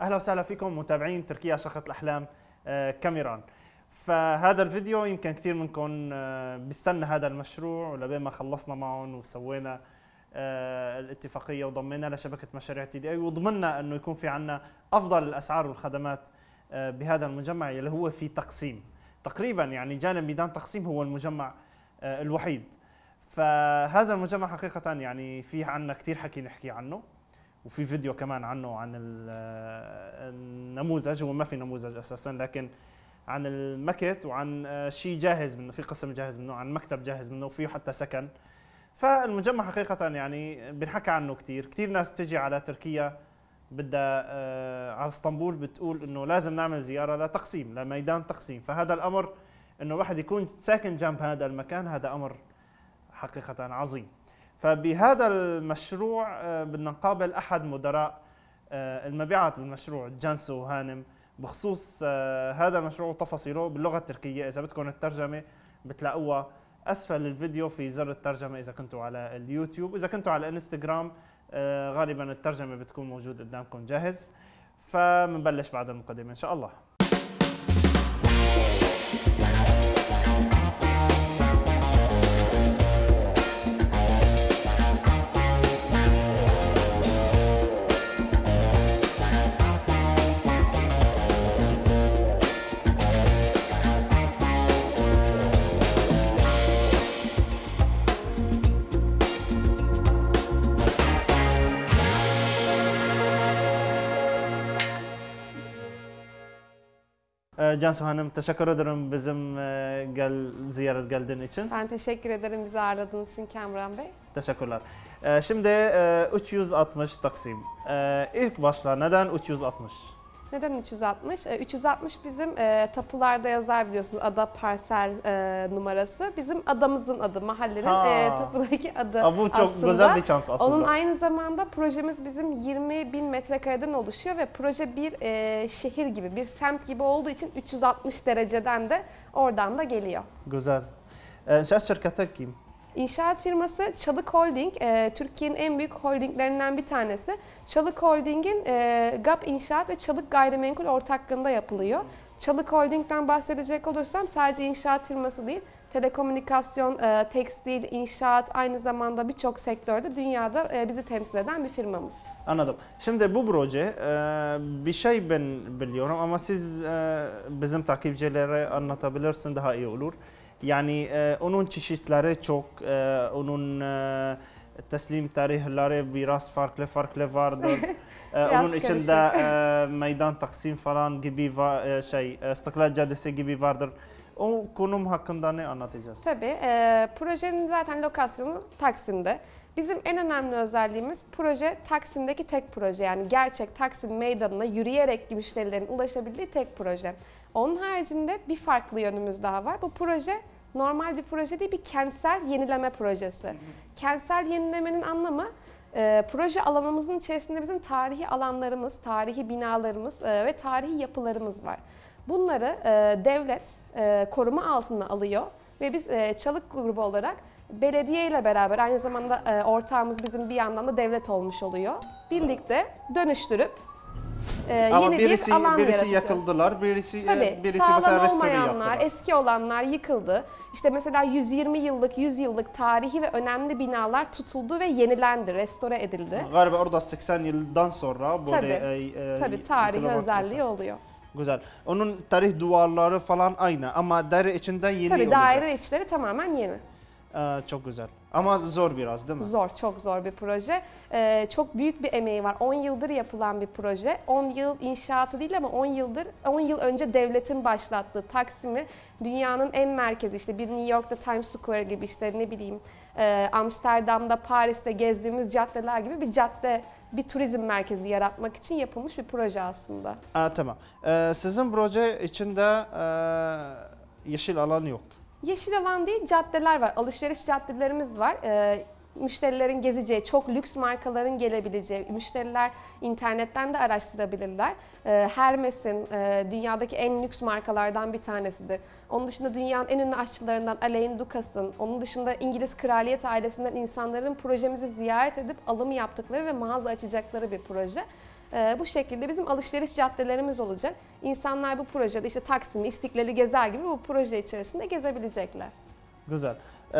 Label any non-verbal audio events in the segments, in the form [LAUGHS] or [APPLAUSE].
أهلا وسهلا فيكم متابعين تركيا شقة الأحلام آه، كاميران فهذا الفيديو يمكن كثير منكم آه، بيستنى هذا المشروع ولبين ما خلصنا معهم وسوينا آه، الاتفاقية وضمينا لشبكة مشاريع تي دي أي وضمننا أنه يكون في عندنا أفضل الأسعار والخدمات بهذا المجمع اللي هو في تقسيم. تقريبا يعني جانب ميدان تقسيم هو المجمع الوحيد. فهذا المجمع حقيقه يعني في عندنا كثير حكي نحكي عنه. وفي فيديو كمان عنه عن ال- النموذج هو ما في نموذج أساسا لكن عن المكت وعن آه، شيء جاهز منه في قسم جاهز منه عن مكتب جاهز منه وفيه حتى سكن. فالمجمع حقيقة يعني بنحكى عنه كثير كثير ناس تجي على تركيا بدها آه، على اسطنبول بتقول إنه لازم نعمل زيارة لتقسيم لميدان تقسيم. فهذا الأمر إنه الواحد يكون ساكن جنب هذا المكان هذا أمر حقيقة عظيم. فبهذا المشروع آه، بدنا نقابل أحد مدراء آه، المبيعات بالمشروع جانسو هانم. بخصوص آه، هذا المشروع وتفاصيله باللغة التركية. إذا بدكم الترجمة بتلاقوها أسفل الفيديو في زر الترجمة إذا كنتوا على اليوتيوب. إذا كنتوا على الإنستغرام غالبا الترجمة بتكون موجود قدامكم جاهز. فمنبلش بعد المقدمة إن شاء الله. Cansu Hanım teşekkür ederim bizim e, gel ziyaret geldiğin için. Ben teşekkür ederim bizi ağırladığınız için Kamran Bey. Teşekkürler. Ee, Şimdi e, 360 Taksim. Ee, İlk başla neden 360? Neden 360? Ee, 360 bizim e, tapularda yazar biliyorsunuz ada parsel e, numarası. Bizim adamızın adı, mahallenin Ha. e, tapudaki adı Aa, bu çok aslında. güzel bir şans aslında. Onun aynı zamanda projemiz bizim 20 bin metrekareden oluşuyor ve proje bir e, şehir gibi, bir semt gibi olduğu için 360 dereceden de oradan da geliyor. Güzel. Ee, İnşaat şirketi kim? İnşaat firması Çalık Holding, e, Türkiye'nin en büyük holdinglerinden bir tanesi. Çalık Holding'in e, GAP İnşaat ve Çalık Gayrimenkul ortaklığında yapılıyor. Çalık Holding'den bahsedecek olursam sadece inşaat firması değil, telekomünikasyon, e, tekstil, inşaat aynı zamanda birçok sektörde dünyada e, bizi temsil eden bir firmamız. Anladım. Şimdi bu proje e, bir şey ben biliyorum ama siz e, bizim takipçilere anlatabilirsin daha iyi olur. Yani e, onun çeşitleri çok, e, onun e, teslim tarihleri biraz farklı farklı vardır. E, onun içinde e, meydan taksim falan gibi var, e, şey, e, İstiklal Caddesi gibi vardır. O konum hakkında ne anlatacağız? Tabii. e, projenin zaten lokasyonu Taksim'de. Bizim en önemli özelliğimiz proje Taksim'deki tek proje. Yani gerçek Taksim meydanına yürüyerek müşterilerin ulaşabildiği tek proje. Onun haricinde bir farklı yönümüz daha var. Bu proje normal bir proje değil, bir kentsel yenileme projesi. Kentsel yenilemenin anlamı e, proje alanımızın içerisinde bizim tarihi alanlarımız, tarihi binalarımız e, ve tarihi yapılarımız var. Bunları e, devlet e, koruma altına alıyor ve biz e, Çalık grubu olarak belediye ile beraber aynı zamanda e, ortağımız bizim bir yandan da devlet olmuş oluyor. Birlikte dönüştürüp e, Ama yeni birisi, bir alan birisi yaratacağız. yakıldılar, birisi, e, Tabii birisi sağlam olmayanlar, eski olanlar yıkıldı. İşte mesela 120 yıllık, 100 yıllık tarihi ve önemli binalar tutuldu ve yenilendi, restore edildi. Galiba orada 80 yıldan sonra böyle Tabii, e, e, Tabii tarihi özelliği oluyor. Güzel. Onun tarih duvarları falan aynı ama daire içinde yeni Tabii olacak. daire içleri tamamen yeni. Ee, çok güzel. Ama zor biraz değil mi? Zor, çok zor bir proje. Ee, çok büyük bir emeği var. 10 yıldır yapılan bir proje. 10 yıl inşaatı değil ama 10 yıldır, 10 yıl önce devletin başlattığı Taksim'i dünyanın en merkezi işte bir New York'ta Times Square gibi işte ne bileyim e, Amsterdam'da, Paris'te gezdiğimiz caddeler gibi bir cadde, bir turizm merkezi yaratmak için yapılmış bir proje aslında. Aa, tamam. Ee, sizin proje içinde e, yeşil alan yok. Yeşil alan değil, caddeler var. Alışveriş caddelerimiz var. Ee, müşterilerin gezeceği, çok lüks markaların gelebileceği, müşteriler internetten de araştırabilirler. Ee, Hermes'in e, dünyadaki en lüks markalardan bir tanesidir. Onun dışında dünyanın en ünlü aşçılarından Alain Ducas'ın, onun dışında İngiliz kraliyet ailesinden insanların projemizi ziyaret edip alım yaptıkları ve mağaza açacakları bir proje. Ee, bu şekilde bizim alışveriş caddelerimiz olacak. İnsanlar bu projede işte Taksim'i, İstiklal'i gezer gibi bu proje içerisinde gezebilecekler. Güzel. Ee,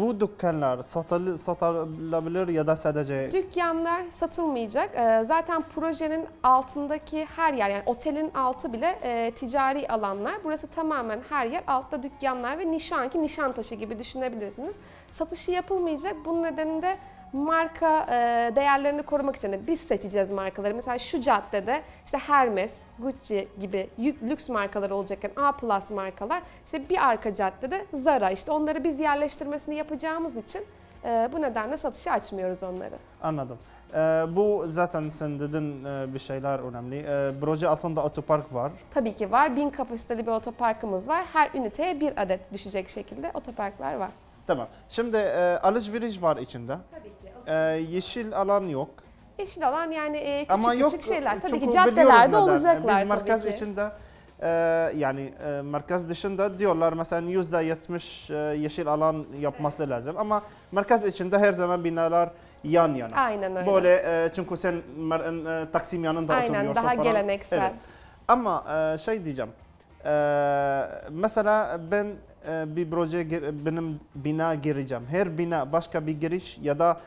bu dükkanlar satılı, satılabilir ya da sadece Dükkanlar satılmayacak. Ee, Zaten projenin altındaki her yer yani otelin altı bile e, ticari alanlar. Burası tamamen her yer altta dükkanlar ve şu anki Nişantaşı gibi düşünebilirsiniz. Satışı yapılmayacak. Bunun nedeni de marka e, değerlerini korumak için de biz seçeceğiz markaları. Mesela şu caddede işte Hermes, Gucci gibi lüks markalar olacakken A plus markalar işte bir arka caddede Zara işte onları biz yerleştirmesini yapacağımız için e, bu nedenle satışa açmıyoruz onları. anladım. Ee, bu zaten sen dedin e, bir şeyler önemli. Ee, proje altında otopark var. Tabii ki var. Bin kapasiteli bir otoparkımız var. Her üniteye bir adet düşecek şekilde otoparklar var. Tamam. Şimdi e, alışveriş var içinde. Tabii ki. Ee, yeşil alan yok. Yeşil alan yani e, küçük Ama yok küçük şeyler. Tabii ki caddelerde olacaklar Biz merkez tabii ki. içinde e, yani e, merkez dışında diyorlar mesela yüzde yetmiş e, yeşil alan yapması lazım ama merkez içinde her zaman binalar yan yana. Aynen öyle. Böyle e, çünkü sen e, Taksim yanında Aynen oturuyorsun daha falan. geleneksel. Evet. Ama e, şey diyeceğim. E, mesela ben e, bir proje benim bina gireceğim. Her bina başka bir giriş ya da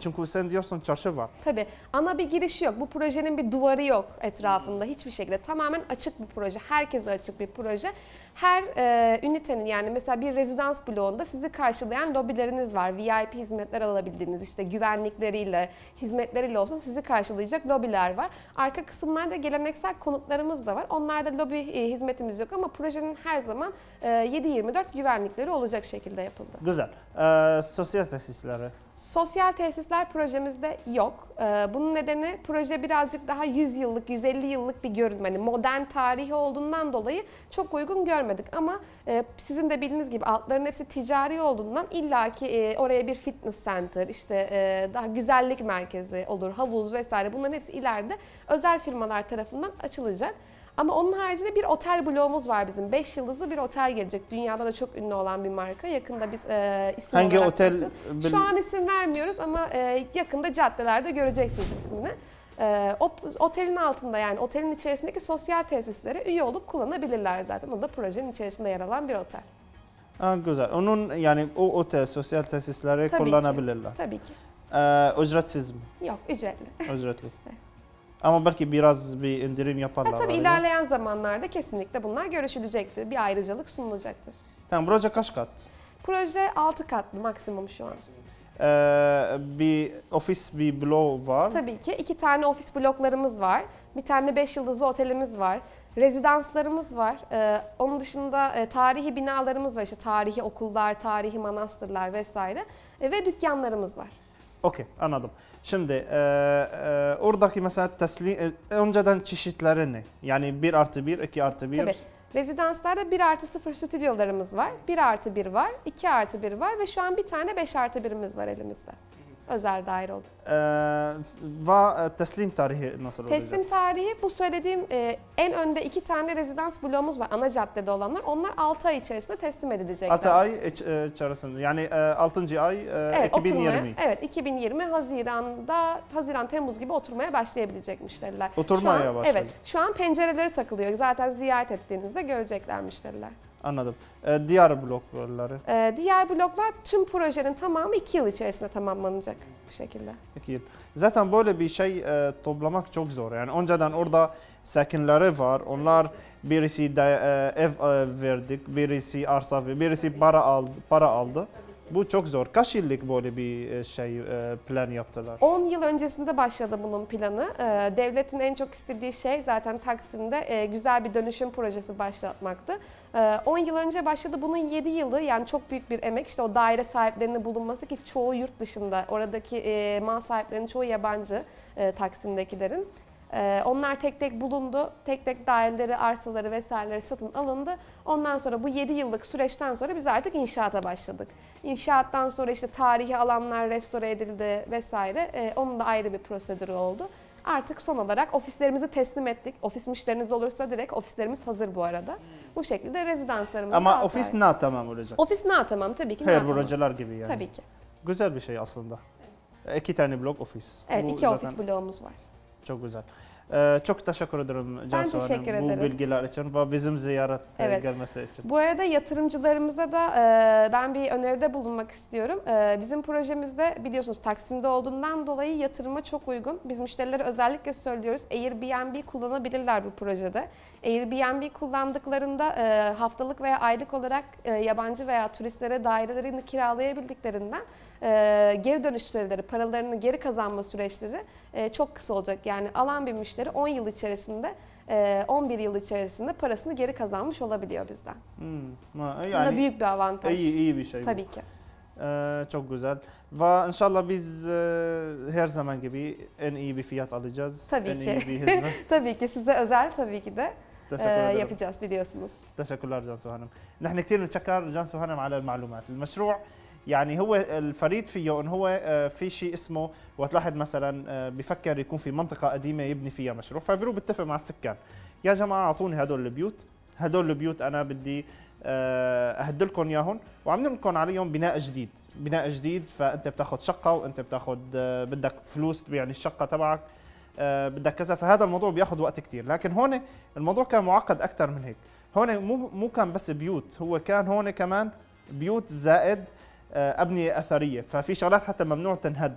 çünkü sen diyorsun çarşı var. Tabii. Ana bir girişi yok. Bu projenin bir duvarı yok etrafında hiçbir şekilde. Tamamen açık bir proje. Herkese açık bir proje. Her e, ünitenin yani mesela bir rezidans bloğunda sizi karşılayan lobileriniz var. VIP hizmetler alabildiğiniz işte güvenlikleriyle, hizmetleriyle olsun sizi karşılayacak lobiler var. Arka kısımlarda geleneksel konutlarımız da var. Onlarda lobi e, hizmetimiz yok ama projenin her zaman e, 7-24 güvenlikleri olacak şekilde yapıldı. Güzel. E, sosyal tesisleri. Sosyal tesisler projemizde yok. Ee, Bunun nedeni proje birazcık daha 100 yıllık, 150 yıllık bir görünüm. Hani modern tarihi olduğundan dolayı çok uygun görmedik. Ama e, sizin de bildiğiniz gibi altların hepsi ticari olduğundan illaki e, oraya bir fitness center, işte e, daha güzellik merkezi olur, havuz vesaire bunların hepsi ileride özel firmalar tarafından açılacak. Ama onun haricinde bir otel bloğumuz var bizim. 5 yıldızlı bir otel gelecek. Dünyada da çok ünlü olan bir marka. Yakında biz e, isim Hangi olarak otel? bil- şu an isim vermiyoruz ama e, yakında caddelerde göreceksiniz ismini. E, o otelin altında yani otelin içerisindeki sosyal tesislere üye olup kullanabilirler zaten. O da projenin içerisinde yer alan bir otel. Ha, güzel. Onun yani o otel sosyal tesisleri Tabii ki. kullanabilirler. Tabii ki. E, ücretsiz mi? Yok ücretli. Ücretli. Ama belki biraz bir indirim yaparlar. Ha, tabii galiba. ilerleyen zamanlarda kesinlikle bunlar görüşülecektir. Bir ayrıcalık sunulacaktır. Tamam proje kaç kat? Proje 6 katlı maksimum şu an. Ee, bir ofis bir bloğu var. Tabii ki iki tane ofis bloklarımız var. Bir tane 5 yıldızlı otelimiz var. Rezidanslarımız var. Ee, onun dışında e, tarihi binalarımız var. İşte tarihi okullar, tarihi manastırlar vesaire. E, ve dükkanlarımız var. Okey anladım. Şimdi e, e, oradaki mesela teslim e, önceden çeşitleri ne? Yani 1 artı 1, 2 artı 1. Tabii. Rezidanslarda 1 artı 0 stüdyolarımız var. 1 artı 1 var, 2 artı 1 var ve şu an bir tane 5 artı 1'imiz var elimizde. Özel daire oldu. Ee, ve e, teslim tarihi nasıl olacak? Teslim tarihi bu söylediğim e, en önde iki tane rezidans bloğumuz var ana caddede olanlar. Onlar 6 ay içerisinde teslim edilecekler. 6 ay e, içerisinde yani 6. ay e, Evet, 2020. Oturmaya, evet 2020 Haziran'da Haziran Temmuz gibi oturmaya başlayabilecek müşteriler. Oturmaya başladı. Evet. Şu an pencereleri takılıyor. Zaten ziyaret ettiğinizde görecekler müşteriler. Anladım. Ee, diğer blokları Ee, diğer bloklar tüm projenin tamamı 2 yıl içerisinde tamamlanacak bu şekilde. 2 yıl. Zaten böyle bir şey e, toplamak çok zor. Yani önceden orada sakinleri var. Onlar birisi de e, ev e, verdik, birisi arsa ve birisi para aldı, para aldı. Bu çok zor. Kaç yıllık böyle bir e, şey e, plan yaptılar? 10 yıl öncesinde başladı bunun planı. Ee, devletin en çok istediği şey zaten Taksim'de e, güzel bir dönüşüm projesi başlatmaktı. Ee, 10 yıl önce başladı. Bunun 7 yılı yani çok büyük bir emek. İşte o daire sahiplerinin bulunması ki çoğu yurt dışında. Oradaki e, mal sahiplerinin çoğu yabancı e, Taksim'dekilerin. Ee, onlar tek tek bulundu. Tek tek daireleri, arsaları vesaireleri satın alındı. Ondan sonra bu 7 yıllık süreçten sonra biz artık inşaata başladık. İnşaattan sonra işte tarihi alanlar restore edildi vesaire. Ee, onun da ayrı bir prosedürü oldu. Artık son olarak ofislerimizi teslim ettik. Ofis müşteriniz olursa direkt ofislerimiz hazır bu arada. Bu şekilde rezidanslarımız Ama ofis ne tamam olacak? Ofis ne tamam tabii ki Her projeler gibi yani. Tabii ki. Güzel bir şey aslında. İki tane blok ofis. Evet Bu iki zaten ofis bloğumuz var. Çok güzel. Ee, çok teşekkür ederim Cansu Hanım teşekkür bu ederim. bilgiler için ve bizim ziyaret e, Evet. gelmesi için. Bu arada yatırımcılarımıza da e, ben bir öneride bulunmak istiyorum. E, bizim projemizde biliyorsunuz Taksim'de olduğundan dolayı yatırıma çok uygun. Biz müşterilere özellikle söylüyoruz Airbnb kullanabilirler bu projede. Airbnb kullandıklarında e, haftalık veya aylık olarak e, yabancı veya turistlere dairelerini kiralayabildiklerinden e, geri dönüş süreleri, paralarını geri kazanma süreçleri e, çok kısa olacak. Yani alan bir müşteri 10 yıl içerisinde e, 11 yıl içerisinde parasını geri kazanmış olabiliyor bizden. Hmm, ma- Bu da yani büyük bir avantaj. iyi iyi bir şey. bu. Tabii ki. Ee, çok güzel. Ve inşallah biz e, her zaman gibi en iyi bir fiyat alacağız. Tabii en ki. iyi bir hizmet. [LAUGHS] tabii ki size özel tabii ki de Teşekkür e, ederim. yapacağız biliyorsunuz. تشكر جانسو هانم نحن كثير نتشكر جانسو هانم على المعلومات المشروع يعني هو الفريد فيه انه هو آه، في شيء اسمه وقت الواحد مثلا آه، بفكر يكون في منطقة قديمة يبني فيها مشروع. فبيروح بيتفق مع السكان. يا جماعة أعطوني هدول البيوت. هدول البيوت أنا بدي آه، اهدلكم اياهم وعاملين لكم عليهم بناء جديد. بناء جديد فأنت بتاخذ شقة وأنت بتاخذ بدك فلوس يعني الشقة تبعك بدك كذا. فهذا الموضوع بياخذ وقت كتير. لكن هون الموضوع كان معقد أكثر من هيك. هون مو مو كان بس بيوت هو كان هون كمان بيوت زائد أبنية أثرية. ففي شغلات حتى ممنوع تنهد.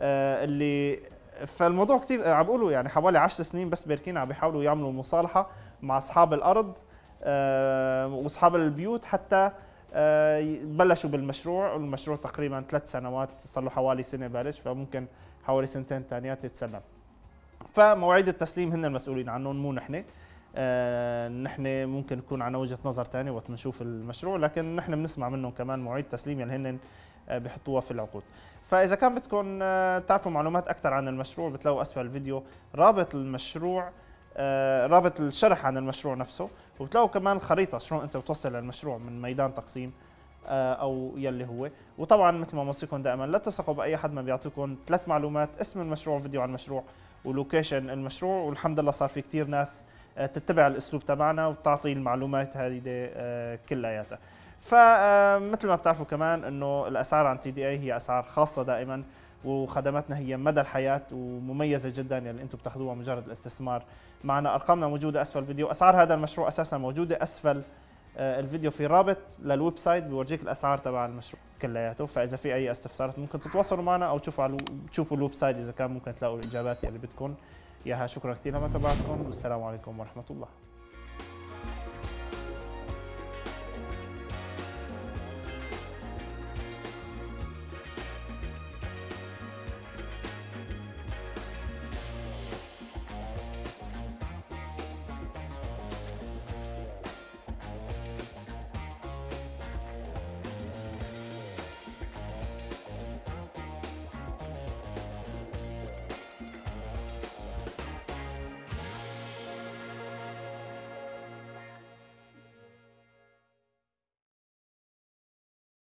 آه، اللي فالموضوع كثير عم بيقولوا يعني حوالي 10 سنين بس بيركين عم بيحاولوا يعملوا مصالحة مع أصحاب الأرض آه، وأصحاب البيوت حتى آه، بلشوا بالمشروع. والمشروع تقريبا ثلاث سنوات صار له حوالي سنة بلش فممكن حوالي سنتين ثانيات يتسلم. فمواعيد التسليم هن المسؤولين عنهم مو نحن. آه، نحن ممكن يكون عنا وجهة نظر ثانية وقت بنشوف المشروع لكن نحن بنسمع منهم كمان مواعيد تسليم اللي هن آه، بيحطوها في العقود. فإذا كان بدكم آه، تعرفوا معلومات أكثر عن المشروع بتلاقوا أسفل الفيديو. رابط المشروع رابط الشرح عن المشروع نفسه وبتلاقوا كمان خريطة شلون أنت بتوصل للمشروع من ميدان تقسيم أو يلي هو. وطبعا مثل ما بوصيكم دائما لا تثقوا بأي حد ما بيعطيكم ثلاث معلومات اسم المشروع فيديو عن المشروع ولوكيشن المشروع والحمد لله صار في كتير ناس تتبع الأسلوب تبعنا وتعطي المعلومات هذه آه، كلياتها. فمثل ما بتعرفوا كمان إنه الأسعار عن تي دي آي هي أسعار خاصة دائما وخدماتنا هي مدى الحياة ومميزة جدا يلي أنتم بتاخذوها مجرد الاستثمار. معنا أرقامنا موجودة أسفل الفيديو. أسعار هذا المشروع أساسا موجودة أسفل آه، الفيديو في رابط للويب سايت بيورجيك الأسعار تبع المشروع كلياته. فإذا في أي استفسارات ممكن تتواصلوا معنا أو تشوفوا على تشوفوا الويب سايت إذا كان ممكن تلاقوا الإجابات يلي بدكم اياها شكرا كثير لما تابعتكم. والسلام عليكم ورحمة الله.